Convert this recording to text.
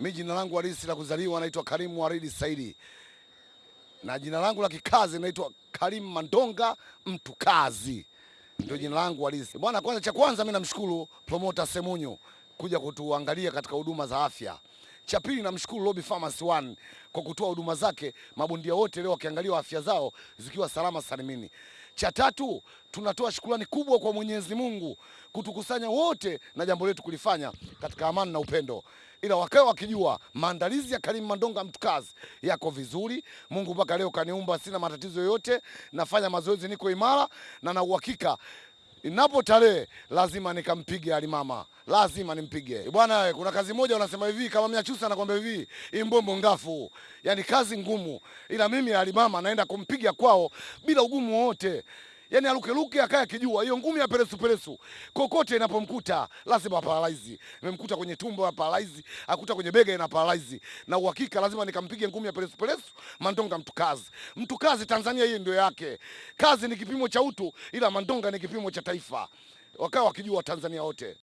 Mi jina langu halisi la kuzaliwa naitwa Karimu Waridi Saidi, na jina langu la kikazi naitwa Karimu Mandonga mtu kazi, ndio jina langu halisi bwana. Kwanza cha kwanza mimi namshukuru promoter Semunyo kuja kutuangalia katika huduma za afya. Cha pili namshukuru Lobby Pharmacy One kwa kutoa huduma zake, mabondia wote leo wakiangaliwa afya zao zikiwa salama salimini. Cha tatu tunatoa shukrani kubwa kwa Mwenyezi Mungu kutukusanya wote na jambo letu kulifanya katika amani na upendo, ila wakae wakijua maandalizi ya Karim Mandonga mtukazi yako vizuri. Mungu mpaka leo kaniumba, sina matatizo yoyote, nafanya mazoezi, niko imara na na uhakika inapo tarehe lazima nikampige alimama, lazima nimpige bwana. Kuna kazi moja unasema hivi, kama Mnyachusa anakwambia hivi, imbombo ngafu, yani kazi ngumu, ila mimi alimama naenda kumpiga kwao bila ugumu wowote. Yani alukeluke akaye akijua hiyo ngumi ya peresu peresu kokote inapomkuta lazima paralyze. Imemkuta kwenye tumbo ya paralyze, akuta kwenye bega ina paralyze, na uhakika lazima nikampige ngumi ya peresu peresu. Mandonga mtu kazi, mtu kazi Tanzania, hii ndio yake. Kazi ni kipimo cha utu, ila Mandonga ni kipimo cha taifa. Wakawa wakijua Tanzania wote.